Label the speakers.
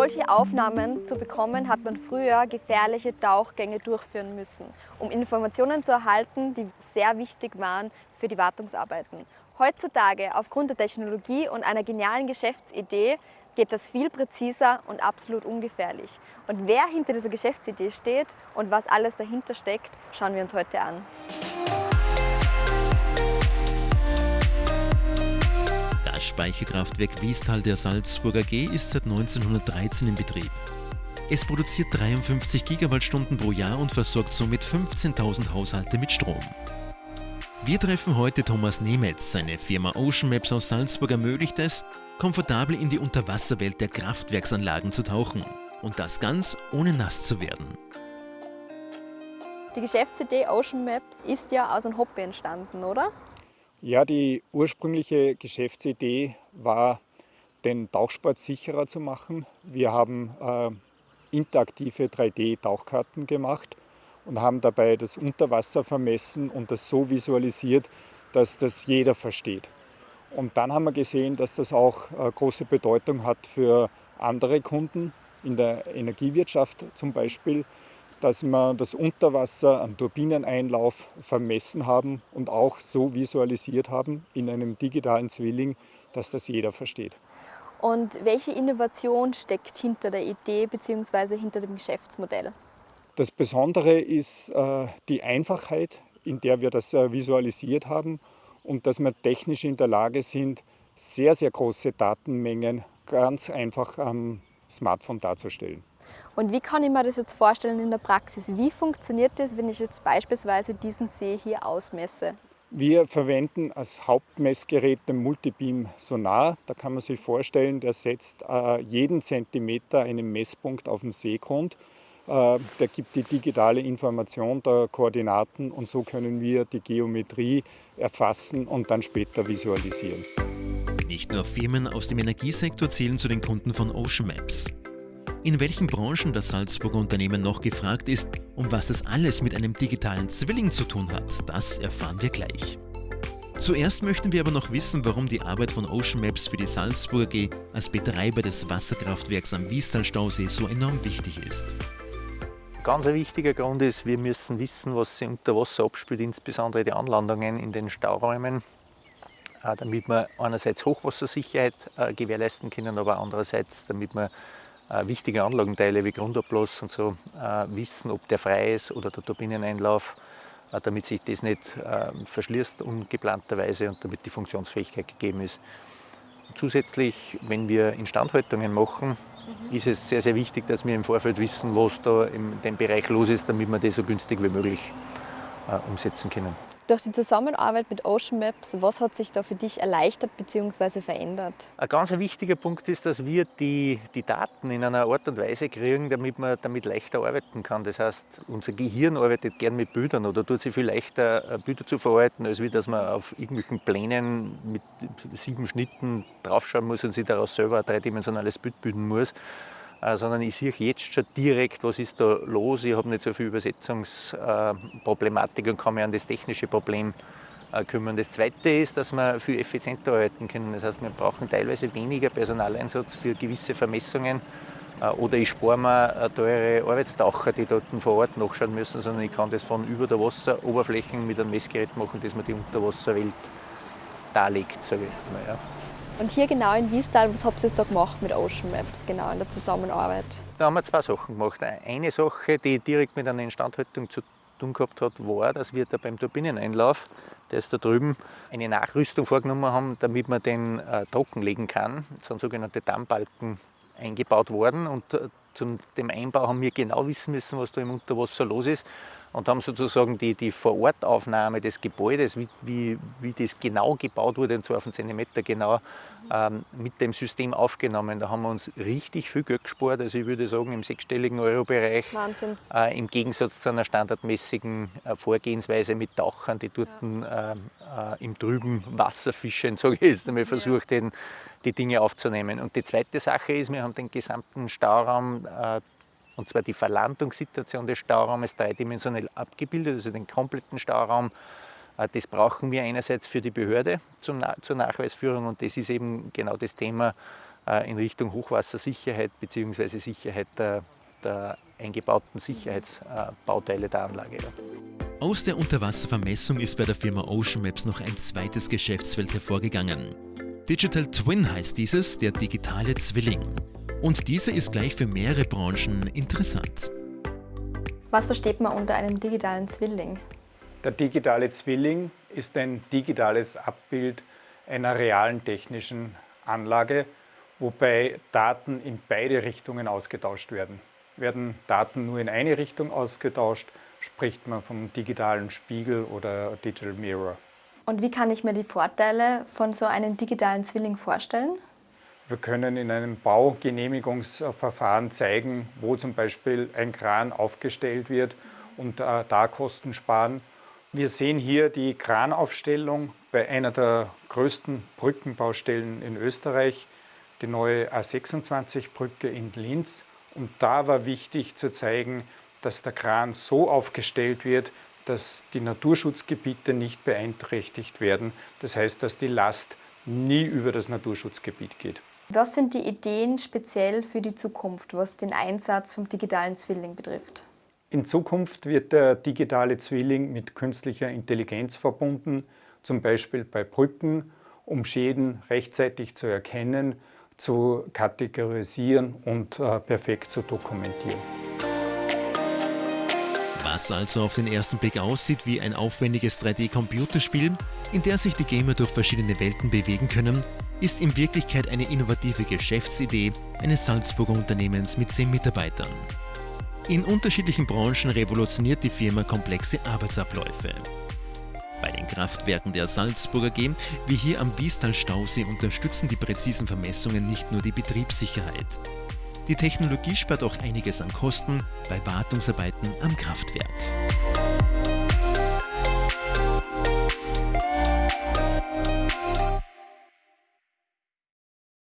Speaker 1: solche Aufnahmen zu bekommen, hat man früher gefährliche Tauchgänge durchführen müssen, um Informationen zu erhalten, die sehr wichtig waren für die Wartungsarbeiten. Heutzutage, aufgrund der Technologie und einer genialen Geschäftsidee, geht das viel präziser und absolut ungefährlich. Und wer hinter dieser Geschäftsidee steht und was alles dahinter steckt, schauen wir uns heute an.
Speaker 2: Das Speicherkraftwerk Wiestal der Salzburger G ist seit 1913 in Betrieb. Es produziert 53 Gigawattstunden pro Jahr und versorgt somit 15.000 Haushalte mit Strom. Wir treffen heute Thomas Nemetz. Seine Firma Ocean Maps aus Salzburg ermöglicht es, komfortabel in die Unterwasserwelt der Kraftwerksanlagen zu tauchen. Und das ganz ohne nass zu werden.
Speaker 1: Die Geschäftsidee Ocean Maps ist ja aus einem Hobby entstanden, oder?
Speaker 3: Ja, die ursprüngliche Geschäftsidee war, den Tauchsport sicherer zu machen. Wir haben äh, interaktive 3D-Tauchkarten gemacht und haben dabei das Unterwasser vermessen und das so visualisiert, dass das jeder versteht. Und dann haben wir gesehen, dass das auch äh, große Bedeutung hat für andere Kunden in der Energiewirtschaft zum Beispiel, dass wir das Unterwasser am Turbineneinlauf vermessen haben und auch so visualisiert haben in einem digitalen Zwilling, dass das jeder versteht.
Speaker 1: Und welche Innovation steckt hinter der Idee bzw. hinter dem Geschäftsmodell?
Speaker 3: Das Besondere ist äh, die Einfachheit, in der wir das äh, visualisiert haben und dass wir technisch in der Lage sind, sehr, sehr große Datenmengen ganz einfach am Smartphone darzustellen.
Speaker 1: Und wie kann ich mir das jetzt vorstellen in der Praxis? Wie funktioniert das, wenn ich jetzt beispielsweise diesen See hier ausmesse?
Speaker 3: Wir verwenden als Hauptmessgerät den Multibeam Sonar. Da kann man sich vorstellen, der setzt äh, jeden Zentimeter einen Messpunkt auf dem Seegrund äh, der gibt die digitale Information der Koordinaten und so können wir die Geometrie erfassen und dann später visualisieren.
Speaker 2: Nicht nur Firmen aus dem Energiesektor zählen zu den Kunden von Ocean Maps. In welchen Branchen das Salzburger Unternehmen noch gefragt ist und was das alles mit einem digitalen Zwilling zu tun hat, das erfahren wir gleich. Zuerst möchten wir aber noch wissen, warum die Arbeit von Ocean Maps für die Salzburger G als Betreiber des Wasserkraftwerks am Wiestal-Stausee so enorm wichtig ist.
Speaker 4: Ganz ein wichtiger Grund ist, wir müssen wissen, was sich unter Wasser abspielt, insbesondere die Anlandungen in den Stauräumen, äh, damit wir einerseits Hochwassersicherheit äh, gewährleisten können, aber andererseits, damit wir wichtige Anlagenteile wie Grundablass und so wissen, ob der frei ist oder der Turbineneinlauf, damit sich das nicht verschließt ungeplanterweise und damit die Funktionsfähigkeit gegeben ist. Zusätzlich, wenn wir Instandhaltungen machen, mhm. ist es sehr, sehr wichtig, dass wir im Vorfeld wissen, was da in dem Bereich los ist, damit wir das so günstig wie möglich äh, umsetzen können.
Speaker 1: Durch die Zusammenarbeit mit Ocean Maps, was hat sich da für dich erleichtert bzw. verändert?
Speaker 4: Ein ganz wichtiger Punkt ist, dass wir die, die Daten in einer Art und Weise kriegen, damit man damit leichter arbeiten kann. Das heißt, unser Gehirn arbeitet gern mit Bildern oder tut sich viel leichter, äh, Bilder zu verarbeiten, als wie dass man auf irgendwelchen Plänen mit sieben Schnitten draufschauen muss und sich daraus selber ein dreidimensionales Bild bilden muss. Äh, sondern ich sehe jetzt schon direkt, was ist da los. Ich habe nicht so viel Übersetzungsproblematik und kann mich an das technische Problem äh, kümmern. Das Zweite ist, dass wir viel effizienter arbeiten können. Das heißt, wir brauchen teilweise weniger Personaleinsatz für gewisse Vermessungen äh, oder ich spare mir teure Arbeitstaucher, die dort vor Ort nachschauen müssen, sondern ich kann das von über der Wasseroberfläche mit einem Messgerät machen, das mir die Unterwasserwelt darlegt, sage ich jetzt mal. Ja.
Speaker 1: Und hier genau in Wiestal, was habt ihr da gemacht mit Ocean Maps, genau in der Zusammenarbeit?
Speaker 4: Da haben wir zwei Sachen gemacht. Eine Sache, die direkt mit einer Instandhaltung zu tun gehabt hat, war, dass wir da beim Turbineneinlauf, der ist da drüben, eine Nachrüstung vorgenommen haben, damit man den äh, trockenlegen kann. Es sind sogenannte Dammbalken eingebaut worden und äh, zum dem Einbau haben wir genau wissen müssen, was da im Unterwasser los ist und haben sozusagen die, die Vorortaufnahme des Gebäudes, wie, wie, wie das genau gebaut wurde, und zwar auf einen Zentimeter genau, ähm, mit dem System aufgenommen. Da haben wir uns richtig viel Geld gespart, also ich würde sagen im sechsstelligen Euro-Bereich.
Speaker 1: Wahnsinn.
Speaker 4: Äh, Im Gegensatz zu einer standardmäßigen äh, Vorgehensweise mit Tauchern, die dort ja. äh, im trüben Wasser fischen, sage ich jetzt einmal, versucht, ja. den, die Dinge aufzunehmen. Und die zweite Sache ist, wir haben den gesamten Stauraum äh, und zwar die Verlandungssituation des Stauraumes dreidimensionell abgebildet, also den kompletten Stauraum. Äh, das brauchen wir einerseits für die Behörde zur Nachweisführung und das ist eben genau das Thema, in Richtung Hochwassersicherheit bzw. Sicherheit der, der eingebauten Sicherheitsbauteile der Anlage.
Speaker 2: Aus der Unterwasservermessung ist bei der Firma Ocean Maps noch ein zweites Geschäftsfeld hervorgegangen. Digital Twin heißt dieses, der digitale Zwilling. Und dieser ist gleich für mehrere Branchen interessant.
Speaker 1: Was versteht man unter einem digitalen Zwilling?
Speaker 3: Der digitale Zwilling ist ein digitales Abbild einer realen technischen Anlage, wobei Daten in beide Richtungen ausgetauscht werden. Werden Daten nur in eine Richtung ausgetauscht, spricht man vom digitalen Spiegel oder Digital Mirror.
Speaker 1: Und wie kann ich mir die Vorteile von so einem digitalen Zwilling vorstellen?
Speaker 3: Wir können in einem Baugenehmigungsverfahren zeigen, wo zum Beispiel ein Kran aufgestellt wird und äh, da Kosten sparen. Wir sehen hier die Kranaufstellung bei einer der größten Brückenbaustellen in Österreich, die neue A26-Brücke in Linz. Und da war wichtig zu zeigen, dass der Kran so aufgestellt wird, dass die Naturschutzgebiete nicht beeinträchtigt werden. Das heißt, dass die Last nie über das Naturschutzgebiet geht.
Speaker 1: Was sind die Ideen speziell für die Zukunft, was den Einsatz vom digitalen Zwilling betrifft?
Speaker 3: In Zukunft wird der digitale Zwilling mit künstlicher Intelligenz verbunden, zum Beispiel bei Brücken, um Schäden rechtzeitig zu erkennen, zu kategorisieren und äh, perfekt zu dokumentieren.
Speaker 2: Was also auf den ersten Blick aussieht wie ein aufwendiges 3D-Computerspiel, in der sich die Gamer durch verschiedene Welten bewegen können, ist in Wirklichkeit eine innovative Geschäftsidee eines Salzburger Unternehmens mit 10 Mitarbeitern. In unterschiedlichen Branchen revolutioniert die Firma komplexe Arbeitsabläufe. Bei den Kraftwerken der Salzburger G, wie hier am Biestal Stausee, unterstützen die präzisen Vermessungen nicht nur die Betriebssicherheit. Die Technologie spart auch einiges an Kosten bei Wartungsarbeiten am Kraftwerk.